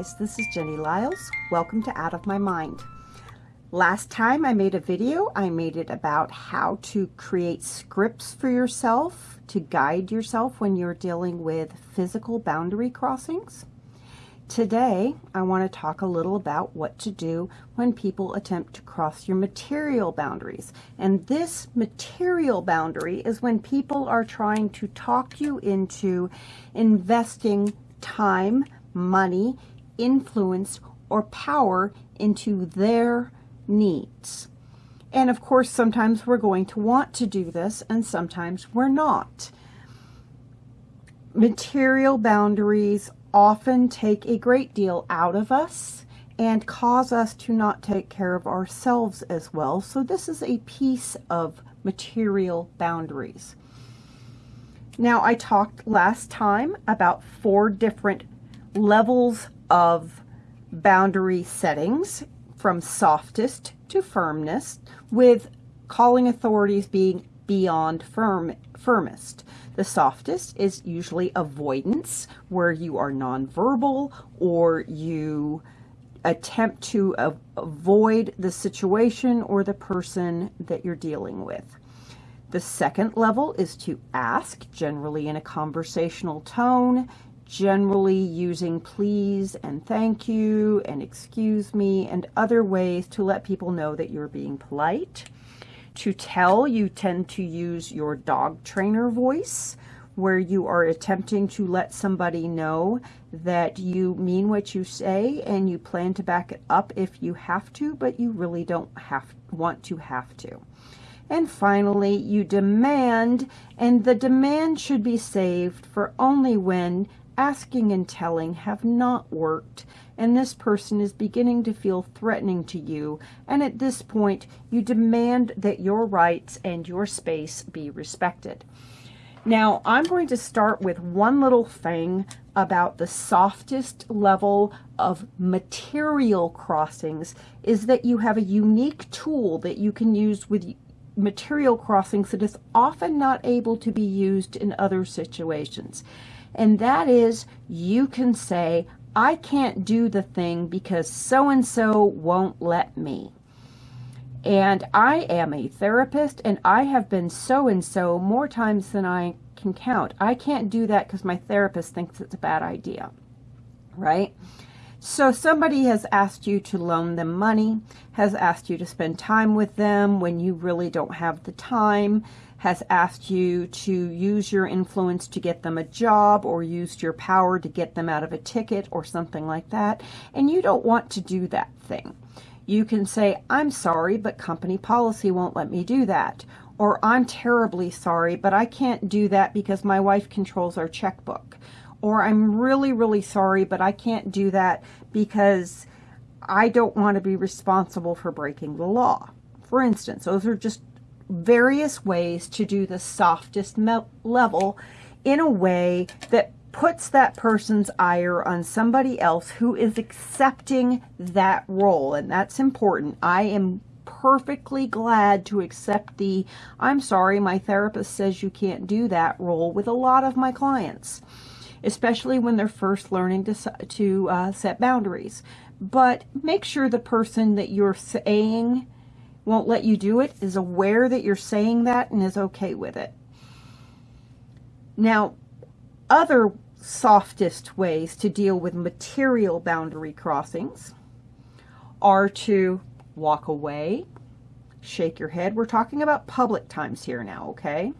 This is Jenny Liles. Welcome to Out of My Mind. Last time I made a video, I made it about how to create scripts for yourself to guide yourself when you're dealing with physical boundary crossings. Today, I want to talk a little about what to do when people attempt to cross your material boundaries. And this material boundary is when people are trying to talk you into investing time, money, influence, or power into their needs. And of course, sometimes we're going to want to do this and sometimes we're not. Material boundaries often take a great deal out of us and cause us to not take care of ourselves as well. So this is a piece of material boundaries. Now I talked last time about four different levels of boundary settings from softest to firmness with calling authorities being beyond firm firmest. The softest is usually avoidance where you are nonverbal or you attempt to avoid the situation or the person that you're dealing with. The second level is to ask, generally in a conversational tone generally using please and thank you and excuse me and other ways to let people know that you're being polite. To tell, you tend to use your dog trainer voice where you are attempting to let somebody know that you mean what you say and you plan to back it up if you have to, but you really don't have want to have to. And finally, you demand, and the demand should be saved for only when asking and telling have not worked and this person is beginning to feel threatening to you and at this point you demand that your rights and your space be respected. Now I'm going to start with one little thing about the softest level of material crossings is that you have a unique tool that you can use with material crossings that is often not able to be used in other situations and that is you can say, I can't do the thing because so-and-so won't let me. And I am a therapist and I have been so-and-so more times than I can count. I can't do that because my therapist thinks it's a bad idea, right? So somebody has asked you to loan them money, has asked you to spend time with them when you really don't have the time, has asked you to use your influence to get them a job or used your power to get them out of a ticket or something like that, and you don't want to do that thing. You can say, I'm sorry, but company policy won't let me do that. Or I'm terribly sorry, but I can't do that because my wife controls our checkbook. Or I'm really, really sorry, but I can't do that because I don't want to be responsible for breaking the law. For instance, those are just various ways to do the softest level in a way that puts that person's ire on somebody else who is accepting that role. And that's important. I am perfectly glad to accept the, I'm sorry, my therapist says you can't do that role with a lot of my clients, especially when they're first learning to, to uh, set boundaries. But make sure the person that you're saying won't let you do it is aware that you're saying that and is okay with it. Now, other softest ways to deal with material boundary crossings are to walk away, shake your head. We're talking about public times here now, okay?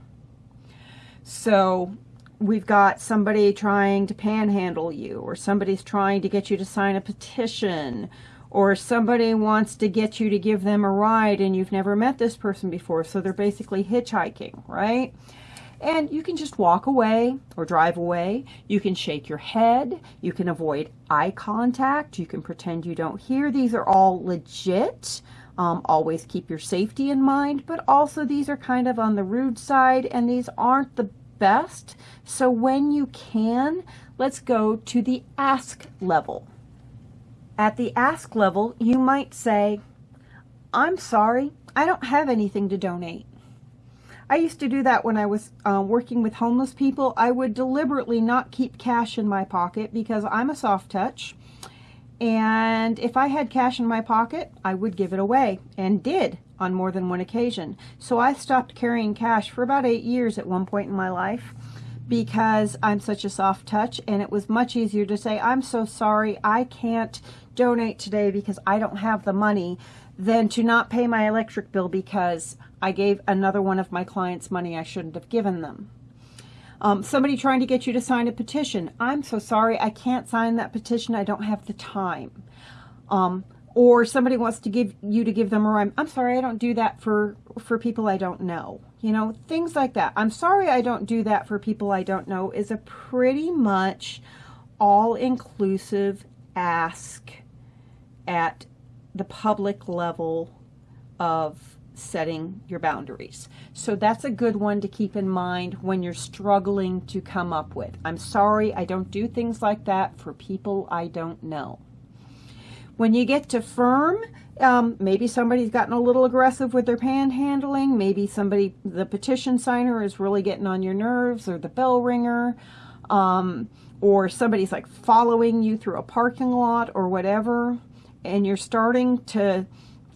So we've got somebody trying to panhandle you or somebody's trying to get you to sign a petition or somebody wants to get you to give them a ride and you've never met this person before, so they're basically hitchhiking, right? And you can just walk away or drive away. You can shake your head. You can avoid eye contact. You can pretend you don't hear. These are all legit. Um, always keep your safety in mind, but also these are kind of on the rude side and these aren't the best. So when you can, let's go to the ask level. At the ask level, you might say, I'm sorry, I don't have anything to donate. I used to do that when I was uh, working with homeless people. I would deliberately not keep cash in my pocket because I'm a soft touch And if I had cash in my pocket, I would give it away and did on more than one occasion. So I stopped carrying cash for about eight years at one point in my life because I'm such a soft touch and it was much easier to say, I'm so sorry, I can't donate today because I don't have the money than to not pay my electric bill because I gave another one of my clients money I shouldn't have given them. Um, somebody trying to get you to sign a petition. I'm so sorry, I can't sign that petition. I don't have the time. Um, or somebody wants to give you to give them a rhyme. I'm sorry, I don't do that for for people I don't know. You know, things like that. I'm sorry I don't do that for people I don't know is a pretty much all-inclusive ask at the public level of setting your boundaries. So that's a good one to keep in mind when you're struggling to come up with. I'm sorry, I don't do things like that for people I don't know. When you get to firm, um, maybe somebody's gotten a little aggressive with their panhandling. Maybe somebody, the petition signer is really getting on your nerves or the bell ringer. Um, or somebody's like following you through a parking lot or whatever. And you're starting to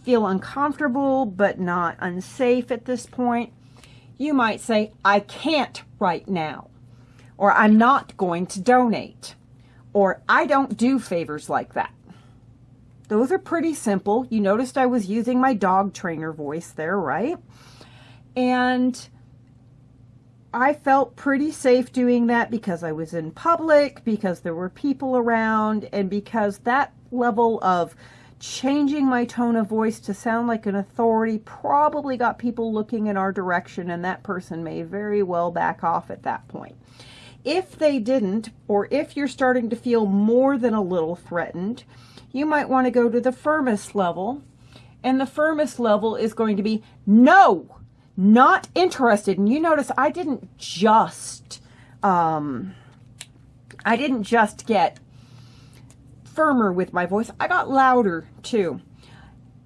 feel uncomfortable but not unsafe at this point, you might say, I can't right now, or I'm not going to donate, or I don't do favors like that. Those are pretty simple. You noticed I was using my dog trainer voice there, right? And I felt pretty safe doing that because I was in public, because there were people around, and because that level of changing my tone of voice to sound like an authority probably got people looking in our direction and that person may very well back off at that point. If they didn't, or if you're starting to feel more than a little threatened, you might want to go to the firmest level. And the firmest level is going to be no, not interested. And you notice I didn't just, um, I didn't just get firmer with my voice. I got louder too.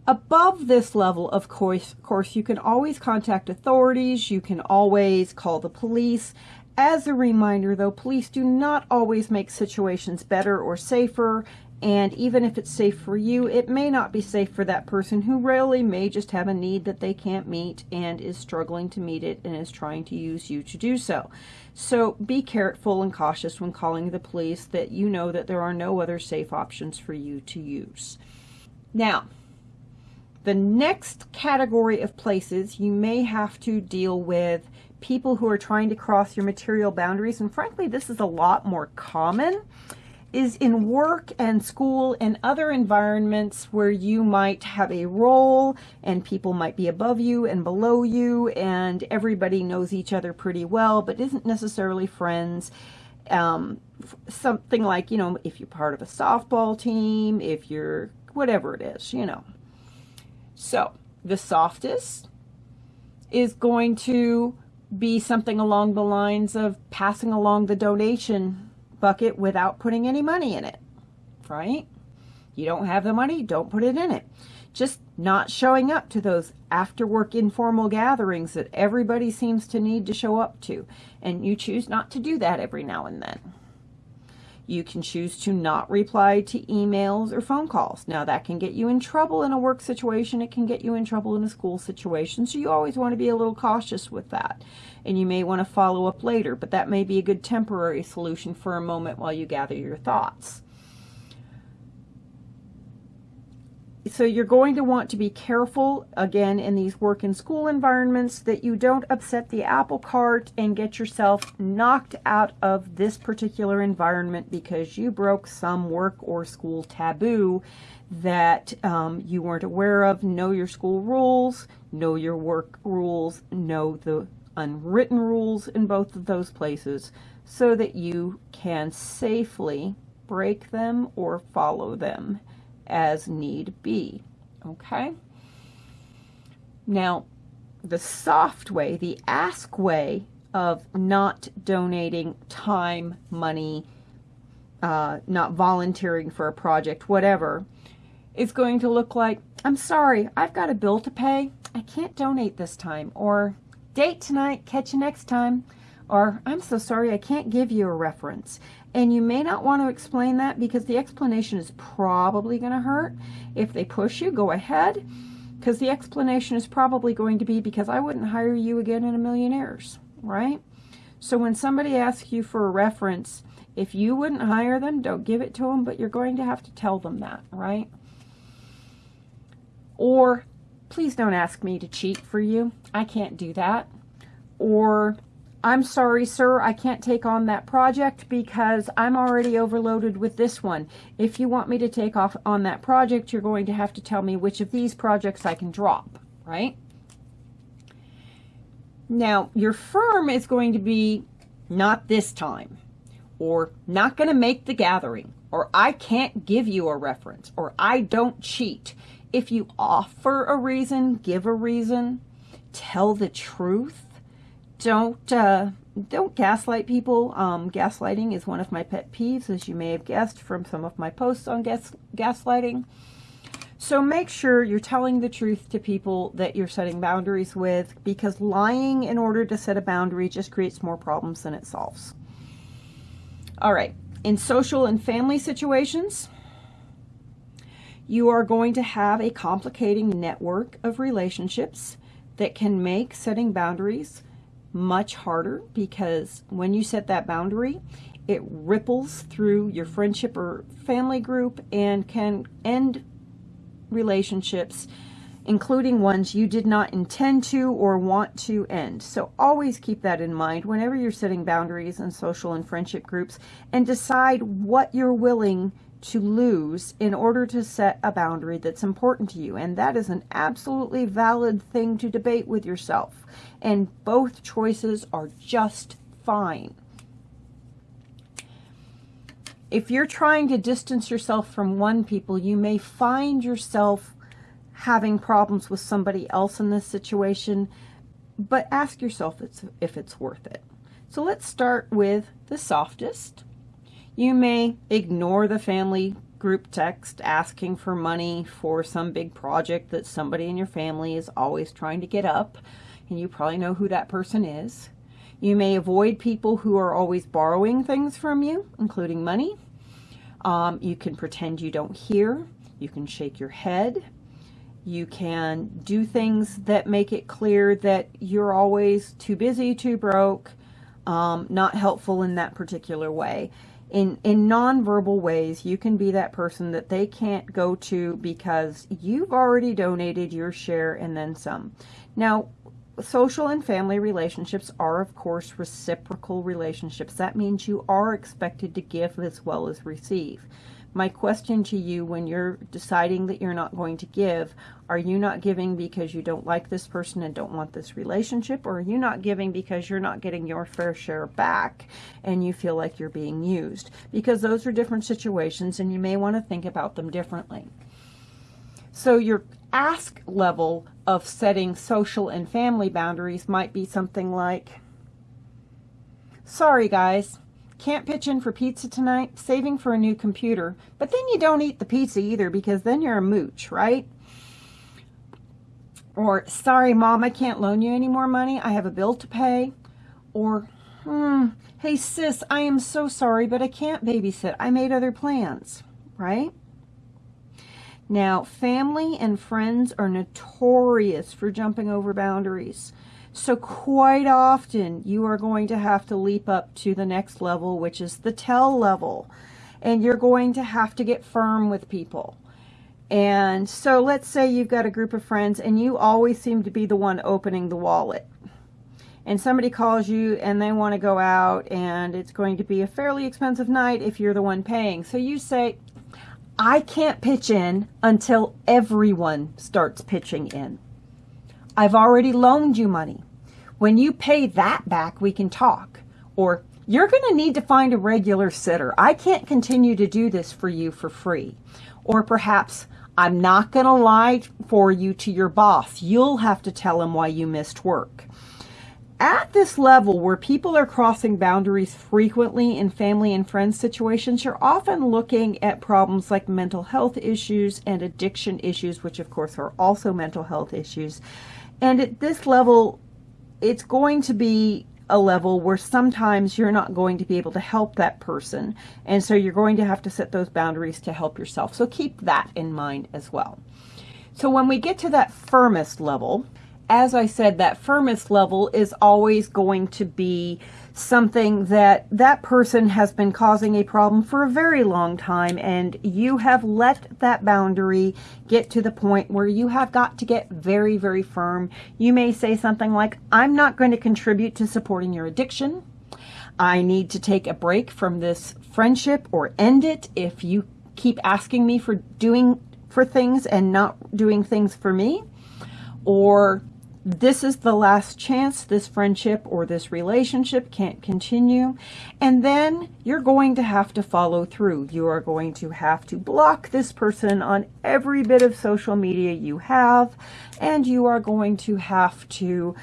Above this level, of course, course, you can always contact authorities. You can always call the police. As a reminder, though, police do not always make situations better or safer. And even if it's safe for you, it may not be safe for that person who really may just have a need that they can't meet and is struggling to meet it and is trying to use you to do so. So be careful and cautious when calling the police that you know that there are no other safe options for you to use. Now, the next category of places you may have to deal with people who are trying to cross your material boundaries, and frankly, this is a lot more common is in work and school and other environments where you might have a role and people might be above you and below you and everybody knows each other pretty well but isn't necessarily friends. Um, something like, you know, if you're part of a softball team, if you're whatever it is, you know. So the softest is going to be something along the lines of passing along the donation bucket without putting any money in it, right? You don't have the money, don't put it in it. Just not showing up to those after work informal gatherings that everybody seems to need to show up to. And you choose not to do that every now and then. You can choose to not reply to emails or phone calls. Now that can get you in trouble in a work situation. It can get you in trouble in a school situation. So you always want to be a little cautious with that. And you may want to follow up later, but that may be a good temporary solution for a moment while you gather your thoughts. So you're going to want to be careful, again, in these work and school environments that you don't upset the apple cart and get yourself knocked out of this particular environment because you broke some work or school taboo that um, you weren't aware of. Know your school rules, know your work rules, know the unwritten rules in both of those places so that you can safely break them or follow them as need be. Okay? Now, the soft way, the ask way of not donating time, money, uh, not volunteering for a project, whatever, is going to look like, I'm sorry, I've got a bill to pay. I can't donate this time. Or, date tonight, catch you next time. Or, I'm so sorry, I can't give you a reference. And you may not want to explain that because the explanation is probably going to hurt. If they push you, go ahead because the explanation is probably going to be because I wouldn't hire you again in a million years, right? So when somebody asks you for a reference, if you wouldn't hire them, don't give it to them, but you're going to have to tell them that, right? Or please don't ask me to cheat for you. I can't do that. Or I'm sorry, sir, I can't take on that project because I'm already overloaded with this one. If you want me to take off on that project, you're going to have to tell me which of these projects I can drop, right? Now, your firm is going to be not this time, or not going to make the gathering, or I can't give you a reference, or I don't cheat. If you offer a reason, give a reason, tell the truth, don't uh, don't gaslight people. Um, gaslighting is one of my pet peeves, as you may have guessed from some of my posts on gas gaslighting. So make sure you're telling the truth to people that you're setting boundaries with because lying in order to set a boundary just creates more problems than it solves. All right, in social and family situations, you are going to have a complicating network of relationships that can make setting boundaries much harder because when you set that boundary, it ripples through your friendship or family group and can end relationships, including ones you did not intend to or want to end. So always keep that in mind whenever you're setting boundaries in social and friendship groups and decide what you're willing to lose in order to set a boundary that's important to you. And that is an absolutely valid thing to debate with yourself. And both choices are just fine. If you're trying to distance yourself from one people, you may find yourself having problems with somebody else in this situation, but ask yourself if it's worth it. So let's start with the softest you may ignore the family group text asking for money for some big project that somebody in your family is always trying to get up, and you probably know who that person is. You may avoid people who are always borrowing things from you, including money. Um, you can pretend you don't hear. You can shake your head. You can do things that make it clear that you're always too busy, too broke, um, not helpful in that particular way in in nonverbal ways you can be that person that they can't go to because you've already donated your share and then some. Now social and family relationships are of course reciprocal relationships. That means you are expected to give as well as receive my question to you when you're deciding that you're not going to give, are you not giving because you don't like this person and don't want this relationship? Or are you not giving because you're not getting your fair share back and you feel like you're being used? Because those are different situations and you may want to think about them differently. So your ask level of setting social and family boundaries might be something like, sorry guys, can't pitch in for pizza tonight, saving for a new computer, but then you don't eat the pizza either because then you're a mooch, right? Or, sorry, mom, I can't loan you any more money. I have a bill to pay. Or, hmm, hey, sis, I am so sorry, but I can't babysit. I made other plans, right? Now, family and friends are notorious for jumping over boundaries. So quite often you are going to have to leap up to the next level, which is the tell level. And you're going to have to get firm with people. And so let's say you've got a group of friends and you always seem to be the one opening the wallet. And somebody calls you and they want to go out and it's going to be a fairly expensive night if you're the one paying. So you say, I can't pitch in until everyone starts pitching in. I've already loaned you money. When you pay that back, we can talk. Or you're going to need to find a regular sitter. I can't continue to do this for you for free. Or perhaps I'm not going to lie for you to your boss. You'll have to tell him why you missed work. At this level where people are crossing boundaries frequently in family and friends situations, you're often looking at problems like mental health issues and addiction issues, which of course are also mental health issues. And at this level, it's going to be a level where sometimes you're not going to be able to help that person. And so you're going to have to set those boundaries to help yourself. So keep that in mind as well. So when we get to that firmest level, as I said, that firmest level is always going to be something that that person has been causing a problem for a very long time and you have let that boundary get to the point where you have got to get very, very firm. You may say something like, I'm not going to contribute to supporting your addiction. I need to take a break from this friendship or end it if you keep asking me for doing for things and not doing things for me. Or this is the last chance this friendship or this relationship can't continue. And then you're going to have to follow through. You are going to have to block this person on every bit of social media you have. And you are going to have to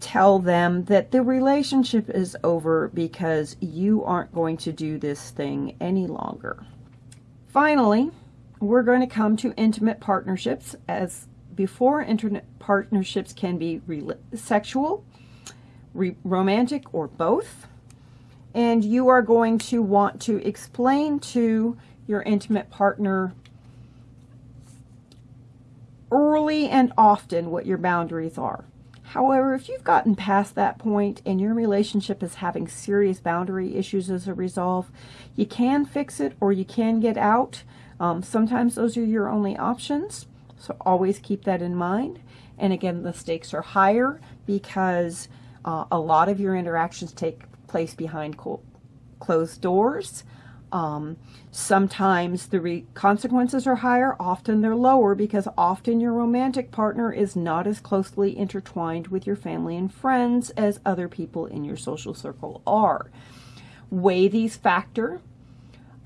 tell them that the relationship is over because you aren't going to do this thing any longer. Finally, we're going to come to intimate partnerships as before internet partnerships can be sexual, romantic, or both. And you are going to want to explain to your intimate partner early and often what your boundaries are. However, if you've gotten past that point and your relationship is having serious boundary issues as a result, you can fix it or you can get out. Um, sometimes those are your only options. So always keep that in mind. And again, the stakes are higher because uh, a lot of your interactions take place behind closed doors. Um, sometimes the consequences are higher, often they're lower because often your romantic partner is not as closely intertwined with your family and friends as other people in your social circle are. Weigh these factor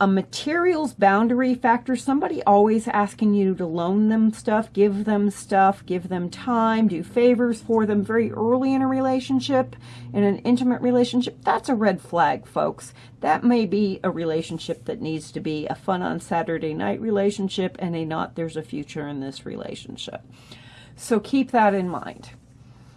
a materials boundary factor, somebody always asking you to loan them stuff, give them stuff, give them time, do favors for them very early in a relationship, in an intimate relationship, that's a red flag, folks. That may be a relationship that needs to be a fun on Saturday night relationship and a not there's a future in this relationship. So keep that in mind.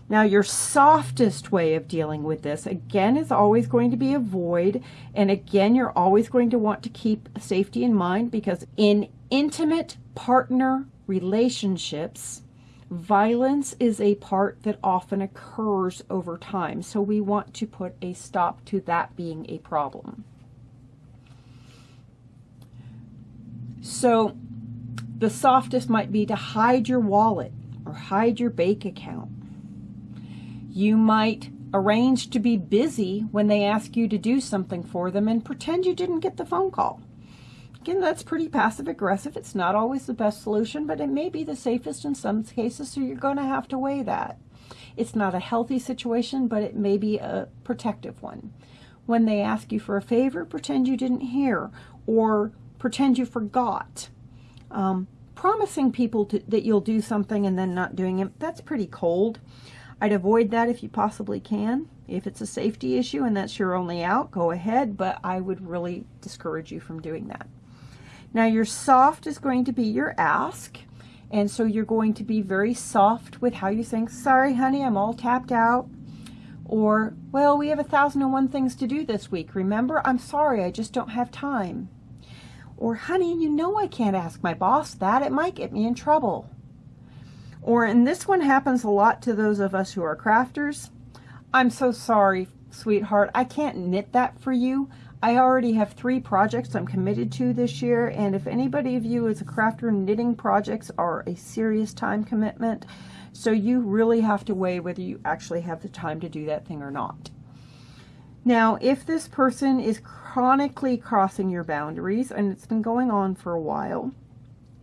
Now, your softest way of dealing with this, again, is always going to be avoid. And again, you're always going to want to keep safety in mind because in intimate partner relationships, violence is a part that often occurs over time. So we want to put a stop to that being a problem. So the softest might be to hide your wallet or hide your bank account you might arrange to be busy when they ask you to do something for them and pretend you didn't get the phone call. Again, that's pretty passive aggressive. It's not always the best solution, but it may be the safest in some cases, so you're going to have to weigh that. It's not a healthy situation, but it may be a protective one. When they ask you for a favor, pretend you didn't hear or pretend you forgot. Um, promising people to, that you'll do something and then not doing it, that's pretty cold. I'd avoid that if you possibly can. If it's a safety issue and that's your only out, go ahead, but I would really discourage you from doing that. Now your soft is going to be your ask, and so you're going to be very soft with how you think, sorry honey, I'm all tapped out. Or, well, we have a thousand and one things to do this week. Remember, I'm sorry, I just don't have time. Or, honey, you know I can't ask my boss that. It might get me in trouble. Or, and this one happens a lot to those of us who are crafters. I'm so sorry, sweetheart. I can't knit that for you. I already have three projects I'm committed to this year, and if anybody of you is a crafter, knitting projects are a serious time commitment, so you really have to weigh whether you actually have the time to do that thing or not. Now, if this person is chronically crossing your boundaries, and it's been going on for a while,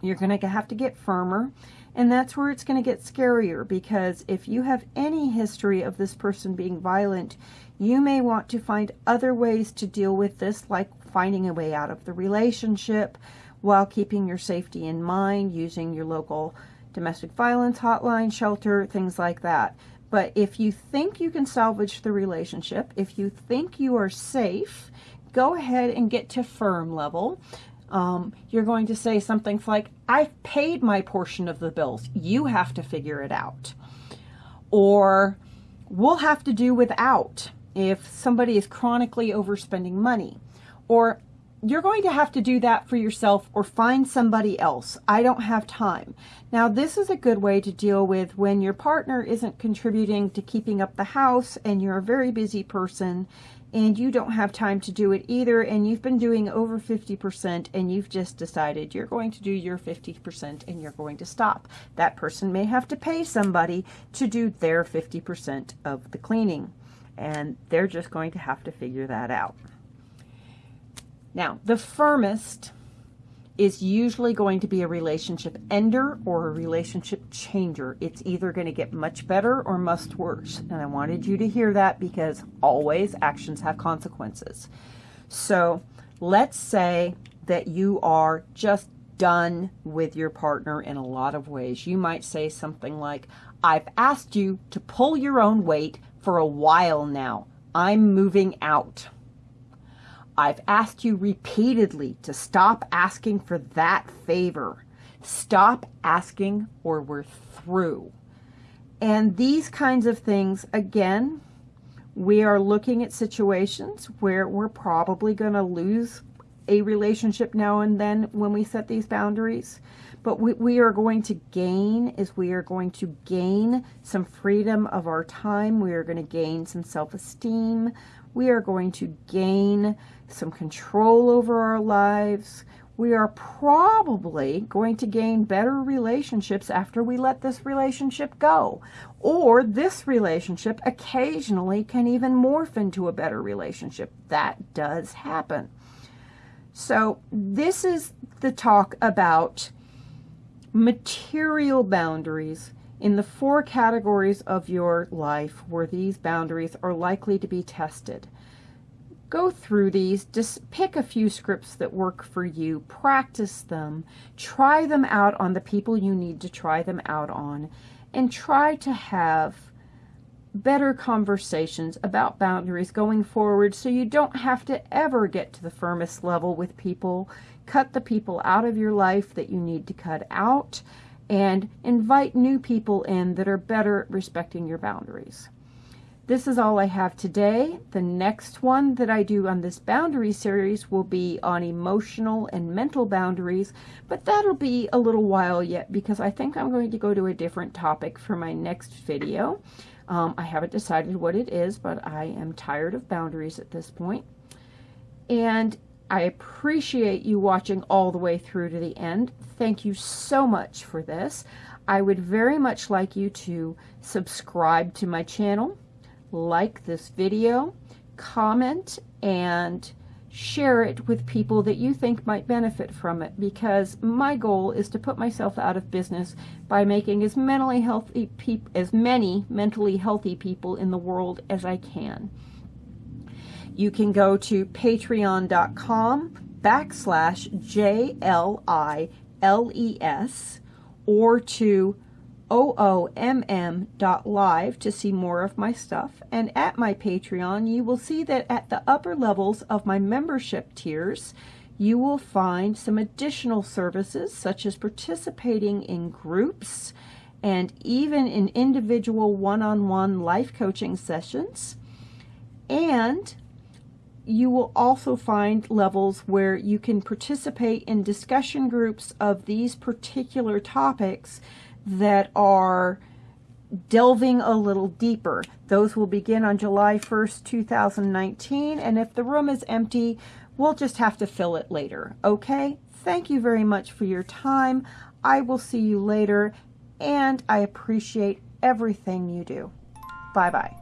you're going to have to get firmer and that's where it's going to get scarier because if you have any history of this person being violent, you may want to find other ways to deal with this, like finding a way out of the relationship while keeping your safety in mind, using your local domestic violence hotline, shelter, things like that. But if you think you can salvage the relationship, if you think you are safe, go ahead and get to firm level um, you're going to say something like, I've paid my portion of the bills. You have to figure it out. Or we'll have to do without. if somebody is chronically overspending money, or you're going to have to do that for yourself or find somebody else. I don't have time. Now, this is a good way to deal with when your partner isn't contributing to keeping up the house and you're a very busy person and you don't have time to do it either and you've been doing over 50% and you've just decided you're going to do your 50% and you're going to stop. That person may have to pay somebody to do their 50% of the cleaning and they're just going to have to figure that out. Now, the firmest is usually going to be a relationship ender or a relationship changer. It's either going to get much better or much worse. And I wanted you to hear that because always actions have consequences. So let's say that you are just done with your partner in a lot of ways. You might say something like, I've asked you to pull your own weight for a while now. I'm moving out. I've asked you repeatedly to stop asking for that favor. Stop asking or we're through. And these kinds of things, again, we are looking at situations where we're probably going to lose a relationship now and then when we set these boundaries. But what we are going to gain is we are going to gain some freedom of our time. We are going to gain some self-esteem. We are going to gain some control over our lives. We are probably going to gain better relationships after we let this relationship go. Or this relationship occasionally can even morph into a better relationship. That does happen. So this is the talk about material boundaries in the four categories of your life where these boundaries are likely to be tested. Go through these, just pick a few scripts that work for you, practice them, try them out on the people you need to try them out on, and try to have better conversations about boundaries going forward so you don't have to ever get to the firmest level with people. Cut the people out of your life that you need to cut out and invite new people in that are better at respecting your boundaries. This is all I have today. The next one that I do on this boundary series will be on emotional and mental boundaries, but that'll be a little while yet because I think I'm going to go to a different topic for my next video. Um, I haven't decided what it is, but I am tired of boundaries at this point. And I appreciate you watching all the way through to the end. Thank you so much for this. I would very much like you to subscribe to my channel, like this video, comment, and share it with people that you think might benefit from it because my goal is to put myself out of business by making as mentally healthy as many mentally healthy people in the world as I can. You can go to patreon.com backslash J-L-I-L-E-S or to oomm.live to see more of my stuff. And at my Patreon, you will see that at the upper levels of my membership tiers, you will find some additional services such as participating in groups and even in individual one-on-one -on -one life coaching sessions. And you will also find levels where you can participate in discussion groups of these particular topics that are delving a little deeper. Those will begin on July 1st, 2019, and if the room is empty, we'll just have to fill it later, okay? Thank you very much for your time. I will see you later, and I appreciate everything you do. Bye-bye.